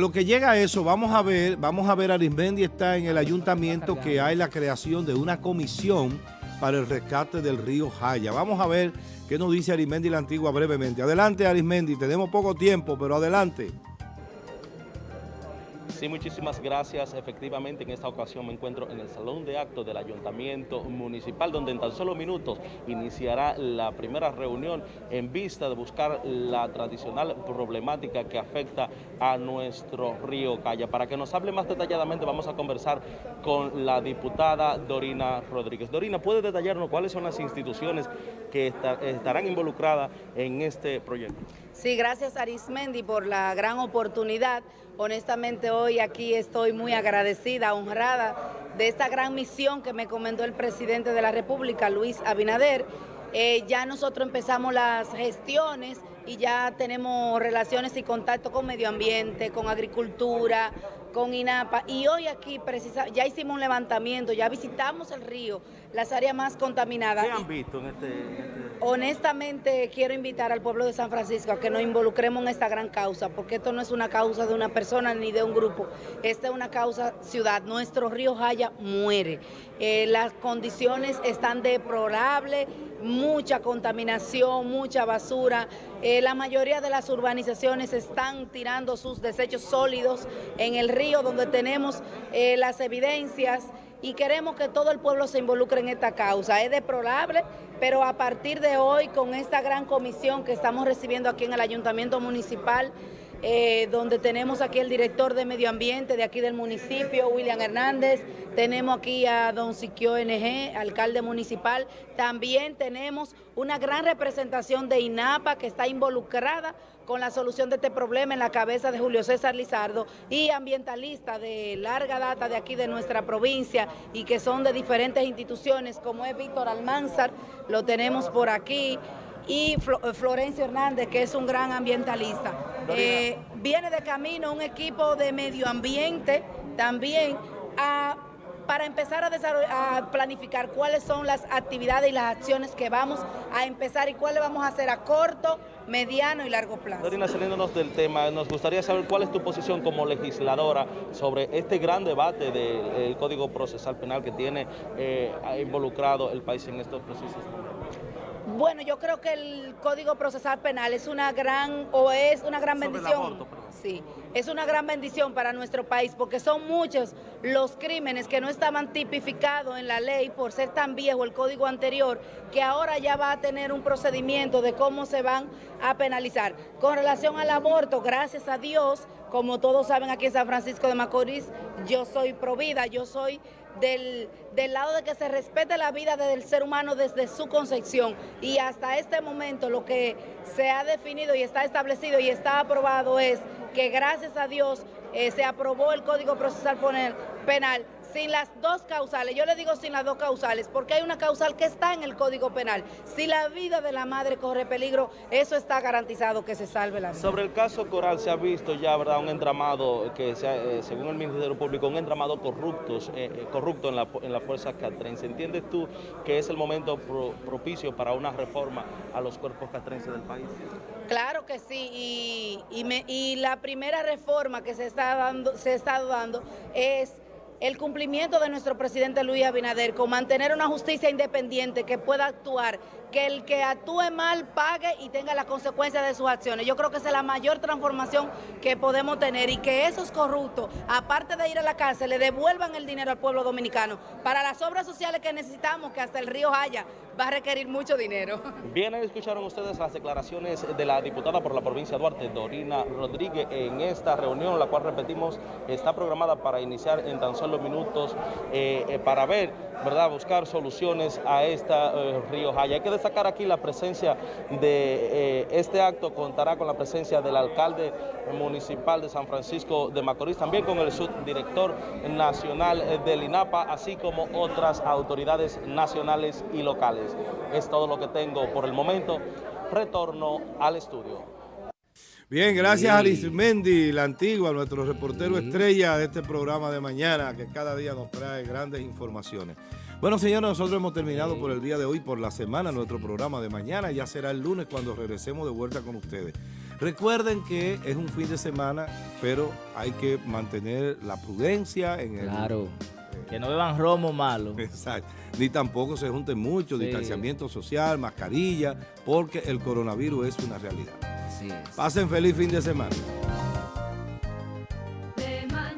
lo que llega a eso, vamos a ver, vamos a ver, Arismendi está en el ayuntamiento que hay la creación de una comisión para el rescate del río Jaya. Vamos a ver qué nos dice Arismendi la Antigua brevemente. Adelante Arismendi, tenemos poco tiempo, pero adelante. Sí, muchísimas gracias. Efectivamente, en esta ocasión me encuentro en el Salón de Actos del Ayuntamiento Municipal, donde en tan solo minutos iniciará la primera reunión en vista de buscar la tradicional problemática que afecta a nuestro río Calla. Para que nos hable más detalladamente, vamos a conversar con la diputada Dorina Rodríguez. Dorina, ¿puede detallarnos cuáles son las instituciones que estarán involucradas en este proyecto? Sí, gracias Arismendi por la gran oportunidad. Honestamente hoy aquí estoy muy agradecida, honrada de esta gran misión que me comentó el presidente de la República, Luis Abinader. Eh, ya nosotros empezamos las gestiones y ya tenemos relaciones y contacto con medio ambiente, con agricultura, con INAPA y hoy aquí precisa, ya hicimos un levantamiento, ya visitamos el río, las áreas más contaminadas. ¿Qué han visto en este, este, Honestamente quiero invitar al pueblo de San Francisco a que nos involucremos en esta gran causa, porque esto no es una causa de una persona ni de un grupo, esta es una causa ciudad, nuestro río Jaya muere, eh, las condiciones están deplorables, mucha contaminación, mucha basura, eh, la mayoría de las urbanizaciones están tirando sus desechos sólidos en el río donde tenemos eh, las evidencias y queremos que todo el pueblo se involucre en esta causa. Es deplorable, pero a partir de hoy, con esta gran comisión que estamos recibiendo aquí en el Ayuntamiento Municipal, eh, donde tenemos aquí el director de Medio Ambiente de aquí del municipio, William Hernández, tenemos aquí a don Siquio NG, alcalde municipal, también tenemos una gran representación de INAPA que está involucrada con la solución de este problema en la cabeza de Julio César Lizardo y ambientalistas de larga data de aquí de nuestra provincia y que son de diferentes instituciones como es Víctor Almanzar, lo tenemos por aquí, y eh, Florencio Hernández, que es un gran ambientalista. Eh, viene de camino un equipo de medio ambiente también para empezar a, a, planificar cuáles son las actividades y las acciones que vamos a empezar y cuáles vamos a hacer a corto, mediano y largo plazo. Dorina, saliéndonos del tema, nos gustaría saber cuál es tu posición como legisladora sobre este gran debate del Código Procesal Penal que tiene eh, involucrado el país en estos procesos. Bueno, yo creo que el Código Procesal Penal es una gran, o es una gran bendición. sí, es una gran bendición para nuestro país porque son muchos los crímenes que no estaban tipificados en la ley por ser tan viejo el código anterior que ahora ya va a tener un procedimiento de cómo se van a penalizar. Con relación al aborto, gracias a Dios, como todos saben aquí en San Francisco de Macorís, yo soy provida, yo soy del, del, lado de que se respete la vida del ser humano desde su concepción. Y hasta este momento lo que se ha definido y está establecido y está aprobado es que gracias a Dios eh, se aprobó el Código Procesal Penal sin las dos causales, yo le digo sin las dos causales, porque hay una causal que está en el Código Penal. Si la vida de la madre corre peligro, eso está garantizado que se salve la vida. Sobre el caso Coral se ha visto ya, ¿verdad?, un entramado que, eh, según el Ministerio Público, un entramado corruptos, eh, eh, corrupto en la, en la fuerza catrense. ¿Entiendes tú que es el momento propicio para una reforma a los cuerpos catrenses del país? Claro que sí, y, y, y la primera reforma que se está dando, se está dando es el cumplimiento de nuestro presidente Luis Abinader con mantener una justicia independiente que pueda actuar, que el que actúe mal pague y tenga las consecuencias de sus acciones. Yo creo que esa es la mayor transformación que podemos tener y que esos corruptos, aparte de ir a la cárcel, le devuelvan el dinero al pueblo dominicano para las obras sociales que necesitamos, que hasta el río Haya va a requerir mucho dinero. Bien, escucharon ustedes las declaraciones de la diputada por la provincia de Duarte, Dorina Rodríguez, en esta reunión, la cual repetimos, está programada para iniciar en tan solo minutos eh, eh, para ver, ¿verdad?, buscar soluciones a esta eh, río Jaya. Hay que destacar aquí la presencia de este acto, contará con la presencia del alcalde municipal de San Francisco de Macorís, también con el subdirector nacional del INAPA, así como otras autoridades nacionales y locales. Es todo lo que tengo por el momento. Retorno al estudio. Bien, gracias a Arismendi, la antigua, nuestro reportero estrella de este programa de mañana, que cada día nos trae grandes informaciones. Bueno, señores, nosotros hemos terminado por el día de hoy, por la semana, nuestro programa de mañana. Ya será el lunes cuando regresemos de vuelta con ustedes. Recuerden que es un fin de semana, pero hay que mantener la prudencia en el... Claro. Que no beban romo malo. Exacto. Ni tampoco se junten mucho, distanciamiento social, mascarilla, porque el coronavirus es una realidad. Así es. Pasen feliz fin de semana.